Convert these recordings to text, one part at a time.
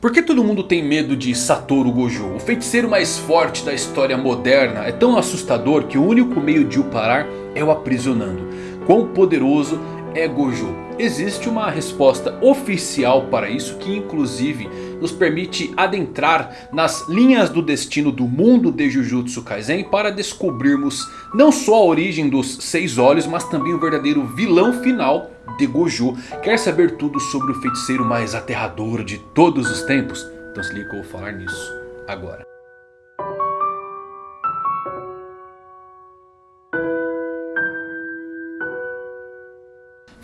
Por que todo mundo tem medo de Satoru Gojo? O feiticeiro mais forte da história moderna é tão assustador que o único meio de o parar é o aprisionando. Quão poderoso é Gojo? Existe uma resposta oficial para isso que inclusive nos permite adentrar nas linhas do destino do mundo de Jujutsu Kaisen para descobrirmos não só a origem dos seis olhos, mas também o verdadeiro vilão final de Gojo. Quer saber tudo sobre o feiticeiro mais aterrador de todos os tempos? Então se liga que eu vou falar nisso agora.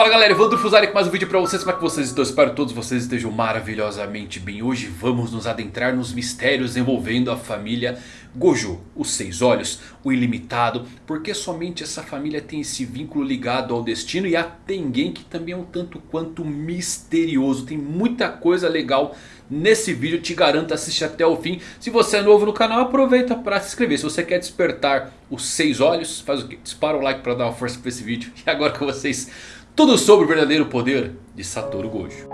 Fala galera, Evandro Fusari com mais um vídeo pra vocês, como é que vocês estão? Espero que todos vocês estejam maravilhosamente bem. Hoje vamos nos adentrar nos mistérios envolvendo a família Gojo Os Seis Olhos, o Ilimitado. Porque somente essa família tem esse vínculo ligado ao destino E a Tengen que também é um tanto quanto misterioso. Tem muita coisa legal nesse vídeo, te garanto assiste até o fim. Se você é novo no canal aproveita para se inscrever. Se você quer despertar os seis olhos, faz o que? Dispara o like para dar uma força para esse vídeo. E agora com vocês tudo sobre o verdadeiro poder de Satoru Gojo.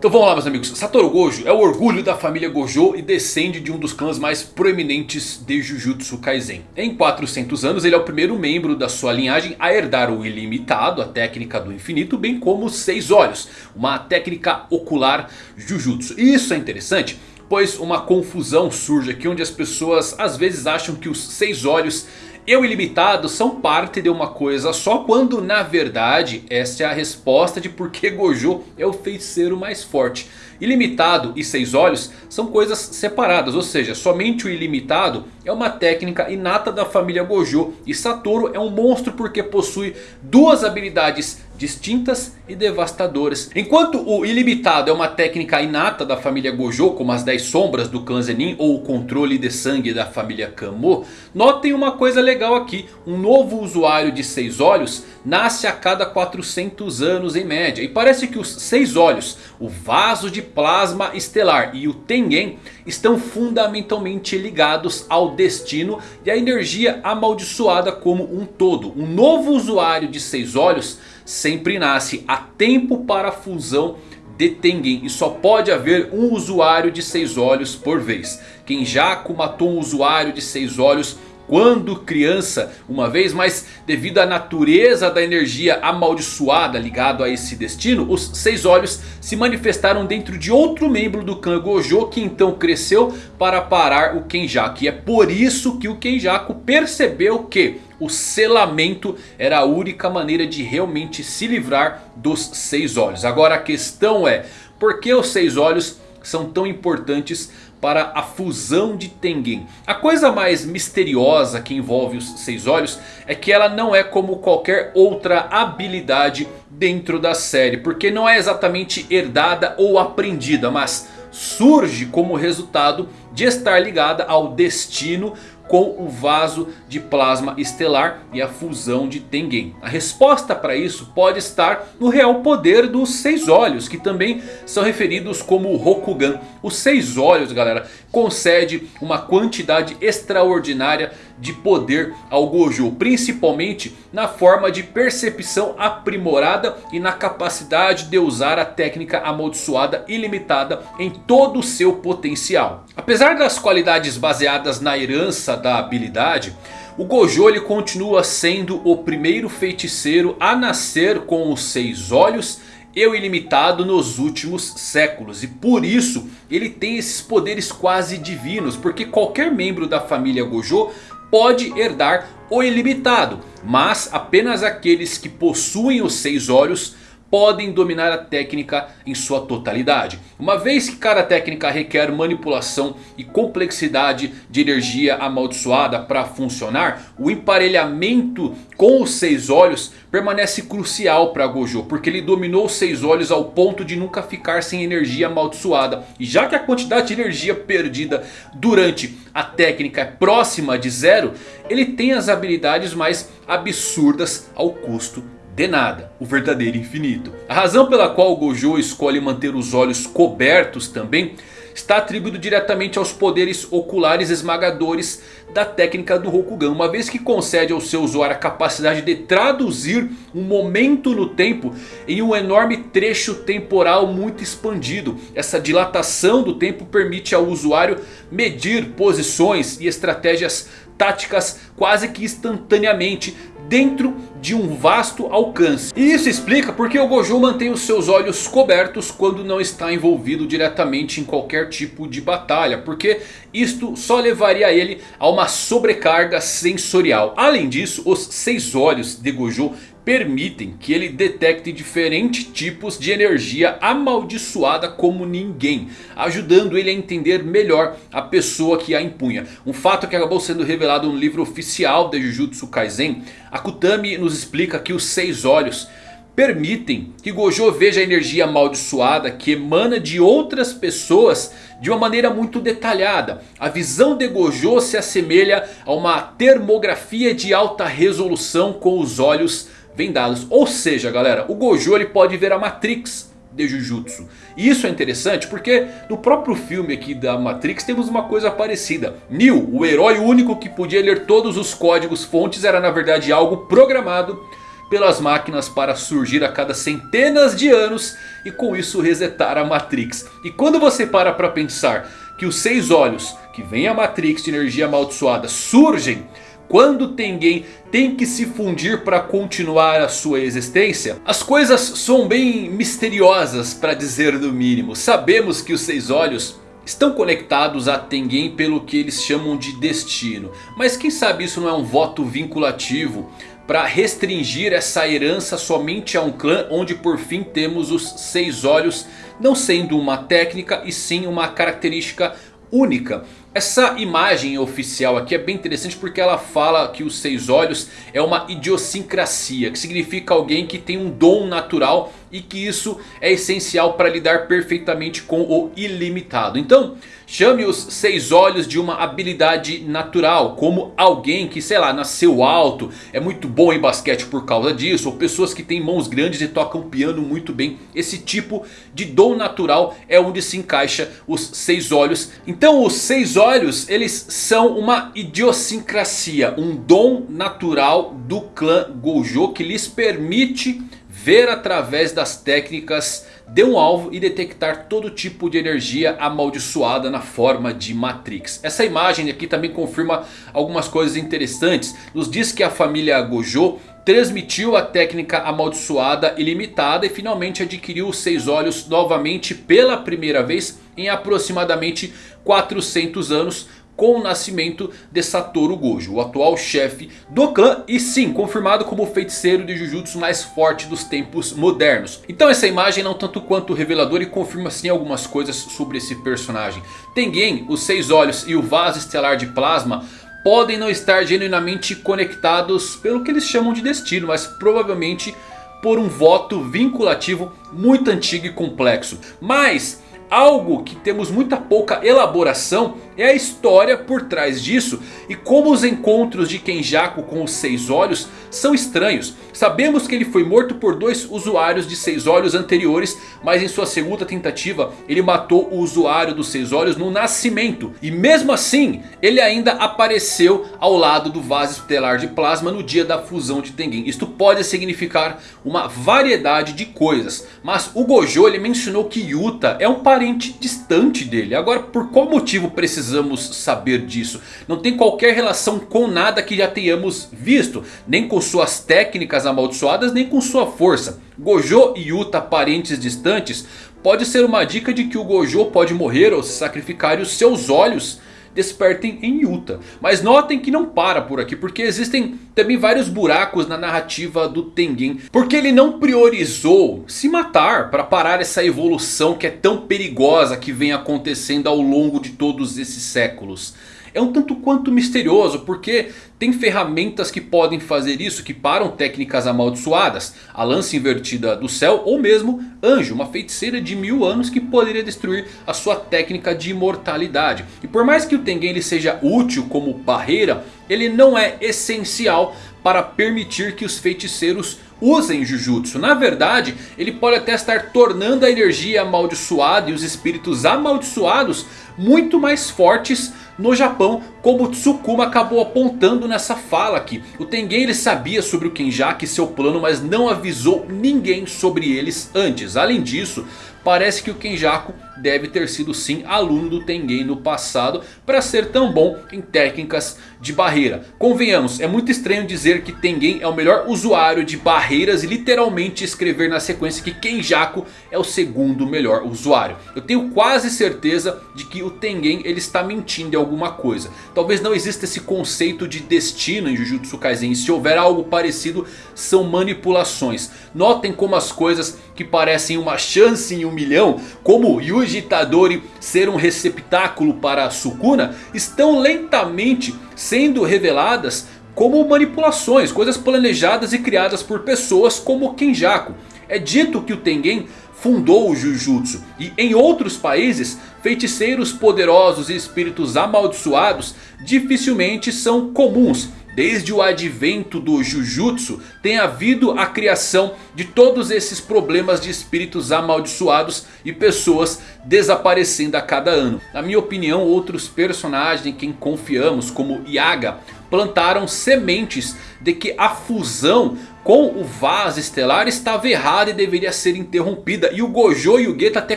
Então vamos lá meus amigos, Satoru Gojo é o orgulho da família Gojo e descende de um dos clãs mais proeminentes de Jujutsu Kaisen. Em 400 anos ele é o primeiro membro da sua linhagem a herdar o ilimitado, a técnica do infinito, bem como os seis olhos, uma técnica ocular Jujutsu. E isso é interessante pois uma confusão surge aqui onde as pessoas às vezes acham que os seis olhos e o ilimitado são parte de uma coisa só quando na verdade essa é a resposta de por que Gojo é o feiticeiro mais forte. Ilimitado e seis olhos são coisas separadas, ou seja, somente o ilimitado é uma técnica inata da família Gojo. E Satoru é um monstro porque possui duas habilidades distintas e devastadoras. Enquanto o ilimitado é uma técnica inata da família Gojo, como as 10 sombras do clã Zenin ou o controle de sangue da família Kamo. Notem uma coisa legal aqui, um novo usuário de 6 olhos nasce a cada 400 anos em média. E parece que os 6 olhos, o vaso de plasma estelar e o Tengen estão fundamentalmente ligados ao destino e à energia amaldiçoada como um todo. Um novo usuário de 6 olhos sempre nasce a tempo para a fusão de Tengen. E só pode haver um usuário de 6 olhos por vez. Kenjaku matou um usuário de 6 olhos quando criança, uma vez mais devido à natureza da energia amaldiçoada ligado a esse destino, os seis olhos se manifestaram dentro de outro membro do clã Gojo que então cresceu para parar o Kenjaku. E é por isso que o Kenjaku percebeu que o selamento era a única maneira de realmente se livrar dos seis olhos. Agora a questão é, por que os seis olhos são tão importantes para a fusão de Tengen. A coisa mais misteriosa que envolve os Seis Olhos é que ela não é como qualquer outra habilidade dentro da série. Porque não é exatamente herdada ou aprendida, mas surge como resultado de estar ligada ao destino com o vaso de plasma estelar e a fusão de Tengen. A resposta para isso pode estar no real poder dos seis olhos, que também são referidos como Rokugan. Os seis olhos, galera, concede uma quantidade extraordinária de poder ao Gojo. Principalmente na forma de percepção aprimorada e na capacidade de usar a técnica amaldiçoada ilimitada em todo o seu potencial. Apesar das qualidades baseadas na herança da habilidade... O Gojo ele continua sendo o primeiro feiticeiro a nascer com os seis olhos e o ilimitado nos últimos séculos. E por isso ele tem esses poderes quase divinos. Porque qualquer membro da família Gojo pode herdar o ilimitado. Mas apenas aqueles que possuem os seis olhos podem dominar a técnica em sua totalidade. Uma vez que cada técnica requer manipulação e complexidade de energia amaldiçoada para funcionar, o emparelhamento com os seis olhos permanece crucial para Gojo, porque ele dominou os seis olhos ao ponto de nunca ficar sem energia amaldiçoada. E já que a quantidade de energia perdida durante a técnica é próxima de zero, ele tem as habilidades mais absurdas ao custo de nada, o verdadeiro infinito. A razão pela qual Gojo escolhe manter os olhos cobertos também está atribuído diretamente aos poderes oculares esmagadores da técnica do Rokugan. Uma vez que concede ao seu usuário a capacidade de traduzir um momento no tempo em um enorme trecho temporal muito expandido. Essa dilatação do tempo permite ao usuário medir posições e estratégias táticas quase que instantaneamente dentro de um vasto alcance. E isso explica porque o Gojo mantém os seus olhos cobertos quando não está envolvido diretamente em qualquer tipo de batalha. Porque isto só levaria ele a uma sobrecarga sensorial. Além disso, os seis olhos de Gojo permitem que ele detecte diferentes tipos de energia amaldiçoada como ninguém. Ajudando ele a entender melhor a pessoa que a impunha. Um fato que acabou sendo revelado no livro oficial de Jujutsu Kaisen. Akutami nos explica que os seis olhos permitem que Gojo veja a energia amaldiçoada que emana de outras pessoas de uma maneira muito detalhada. A visão de Gojo se assemelha a uma termografia de alta resolução com os olhos vendados. Ou seja galera, o Gojo ele pode ver a Matrix de Jujutsu. E isso é interessante porque no próprio filme aqui da Matrix temos uma coisa parecida. Neo, o herói único que podia ler todos os códigos fontes era na verdade algo programado pelas máquinas para surgir a cada centenas de anos e com isso resetar a Matrix. E quando você para para pensar que os seis olhos que vem a Matrix de energia amaldiçoada surgem quando Tengen tem que se fundir para continuar a sua existência? As coisas são bem misteriosas para dizer no mínimo. Sabemos que os Seis Olhos estão conectados a Tengen pelo que eles chamam de destino. Mas quem sabe isso não é um voto vinculativo para restringir essa herança somente a um clã onde por fim temos os Seis Olhos não sendo uma técnica e sim uma característica única. Essa imagem oficial aqui é bem interessante porque ela fala que os seis olhos é uma idiosincrasia. Que significa alguém que tem um dom natural e que isso é essencial para lidar perfeitamente com o ilimitado. Então chame os seis olhos de uma habilidade natural. Como alguém que sei lá nasceu alto, é muito bom em basquete por causa disso. Ou pessoas que têm mãos grandes e tocam piano muito bem. Esse tipo de dom natural é onde se encaixa os seis olhos. Então os seis olhos eles são uma idiosincrasia. Um dom natural do clã Gojo que lhes permite ver através das técnicas de um alvo e detectar todo tipo de energia amaldiçoada na forma de Matrix. Essa imagem aqui também confirma algumas coisas interessantes. Nos diz que a família Gojo transmitiu a técnica amaldiçoada ilimitada e finalmente adquiriu os seis olhos novamente pela primeira vez em aproximadamente 400 anos com o nascimento de Satoru Gojo, o atual chefe do clã e sim, confirmado como o feiticeiro de Jujutsu mais forte dos tempos modernos. Então essa imagem não tanto quanto reveladora e confirma sim algumas coisas sobre esse personagem. Tengen, os seis olhos e o vaso estelar de plasma podem não estar genuinamente conectados pelo que eles chamam de destino, mas provavelmente por um voto vinculativo muito antigo e complexo. Mas algo que temos muita pouca elaboração é a história por trás disso e como os encontros de Kenjaku com os Seis Olhos são estranhos. Sabemos que ele foi morto por dois usuários de Seis Olhos anteriores, mas em sua segunda tentativa ele matou o usuário dos Seis Olhos no nascimento. E mesmo assim ele ainda apareceu ao lado do vaso estelar de plasma no dia da fusão de Tengen. Isto pode significar uma variedade de coisas, mas o Gojo ele mencionou que Yuta é um distante dele. Agora por qual motivo precisamos precisamos saber disso. Não tem qualquer relação com nada que já tenhamos visto. Nem com suas técnicas amaldiçoadas, nem com sua força. Gojo e Yuta parentes distantes pode ser uma dica de que o Gojo pode morrer ou se sacrificar e os seus olhos despertem em Yuta. Mas notem que não para por aqui, porque existem também vários buracos na narrativa do Tengen. Porque ele não priorizou se matar para parar essa evolução que é tão perigosa que vem acontecendo ao longo de todos esses séculos é um tanto quanto misterioso porque tem ferramentas que podem fazer isso, que param técnicas amaldiçoadas. A lança invertida do céu ou mesmo Anjo, uma feiticeira de mil anos que poderia destruir a sua técnica de imortalidade. E por mais que o Tengen ele seja útil como barreira, ele não é essencial para permitir que os feiticeiros usem Jujutsu. Na verdade, ele pode até estar tornando a energia amaldiçoada e os espíritos amaldiçoados muito mais fortes no Japão, como Tsukuma acabou apontando nessa fala aqui. O Tengen ele sabia sobre o Kenjaku e seu plano, mas não avisou ninguém sobre eles antes. Além disso, Parece que o Kenjaku deve ter sido sim aluno do Tengen no passado para ser tão bom em técnicas de barreira. Convenhamos, é muito estranho dizer que Tengen é o melhor usuário de barreiras e literalmente escrever na sequência que Kenjaku é o segundo melhor usuário. Eu tenho quase certeza de que o Tengen ele está mentindo em alguma coisa. Talvez não exista esse conceito de destino em Jujutsu Kaisen. E se houver algo parecido são manipulações. Notem como as coisas que parecem uma chance em um milhão, como Yuji Itadori ser um receptáculo para Sukuna, estão lentamente sendo reveladas como manipulações, coisas planejadas e criadas por pessoas como Kenjaku. É dito que o Tengen fundou o Jujutsu. E em outros países, feiticeiros poderosos e espíritos amaldiçoados dificilmente são comuns. Desde o advento do Jujutsu tem havido a criação de todos esses problemas de espíritos amaldiçoados e pessoas desaparecendo a cada ano. Na minha opinião outros personagens em quem confiamos como Yaga plantaram sementes de que a fusão com o Vaz Estelar estava errada e deveria ser interrompida. E o Gojo e o Geta até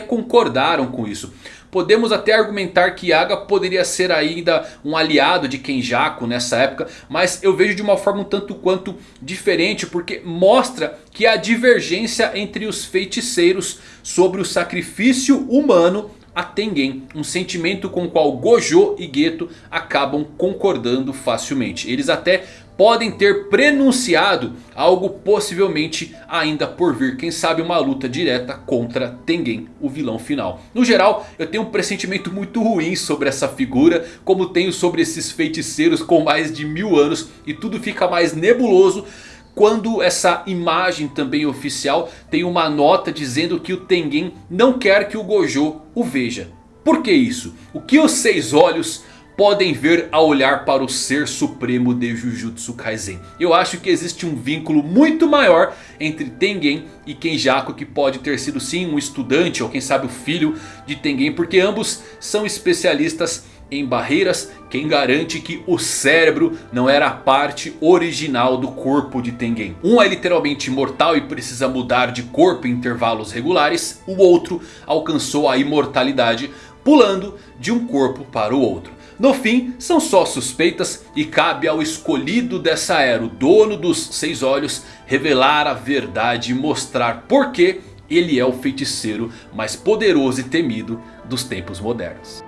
concordaram com isso. Podemos até argumentar que Yaga poderia ser ainda um aliado de Kenjaku nessa época. Mas eu vejo de uma forma um tanto quanto diferente. Porque mostra que há divergência entre os feiticeiros sobre o sacrifício humano a Tengen. Um sentimento com o qual Gojo e Geto acabam concordando facilmente. Eles até podem ter prenunciado algo possivelmente ainda por vir. Quem sabe uma luta direta contra Tengen, o vilão final. No geral, eu tenho um pressentimento muito ruim sobre essa figura. Como tenho sobre esses feiticeiros com mais de mil anos. E tudo fica mais nebuloso quando essa imagem também oficial tem uma nota dizendo que o Tengen não quer que o Gojo o veja. Por que isso? O que os seis olhos podem ver ao olhar para o ser supremo de Jujutsu Kaisen. Eu acho que existe um vínculo muito maior entre Tengen e Kenjaku que pode ter sido sim um estudante ou quem sabe o filho de Tengen. Porque ambos são especialistas em barreiras. Quem garante que o cérebro não era a parte original do corpo de Tengen. Um é literalmente imortal e precisa mudar de corpo em intervalos regulares. O outro alcançou a imortalidade pulando de um corpo para o outro. No fim, são só suspeitas e cabe ao escolhido dessa era, o dono dos seis olhos, revelar a verdade e mostrar por que ele é o feiticeiro mais poderoso e temido dos tempos modernos.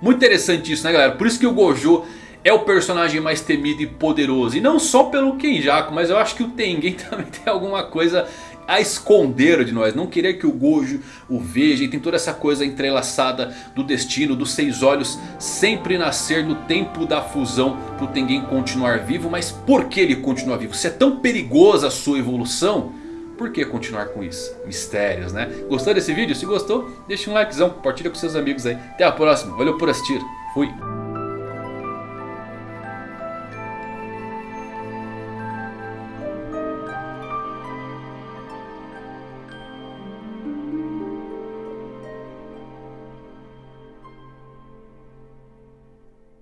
Muito interessante isso né galera, por isso que o Gojo é o personagem mais temido e poderoso. E não só pelo Kenjaku, mas eu acho que o Tengen também tem alguma coisa a esconder de nós. Não querer que o Gojo o veja. E tem toda essa coisa entrelaçada do destino, dos seis olhos. Sempre nascer no tempo da fusão para o Tengen continuar vivo. Mas por que ele continua vivo? Se é tão perigosa a sua evolução... Por que continuar com isso? Mistérios, né? Gostou desse vídeo? Se gostou, deixa um likezão, compartilha com seus amigos aí. Até a próxima, valeu por assistir, fui!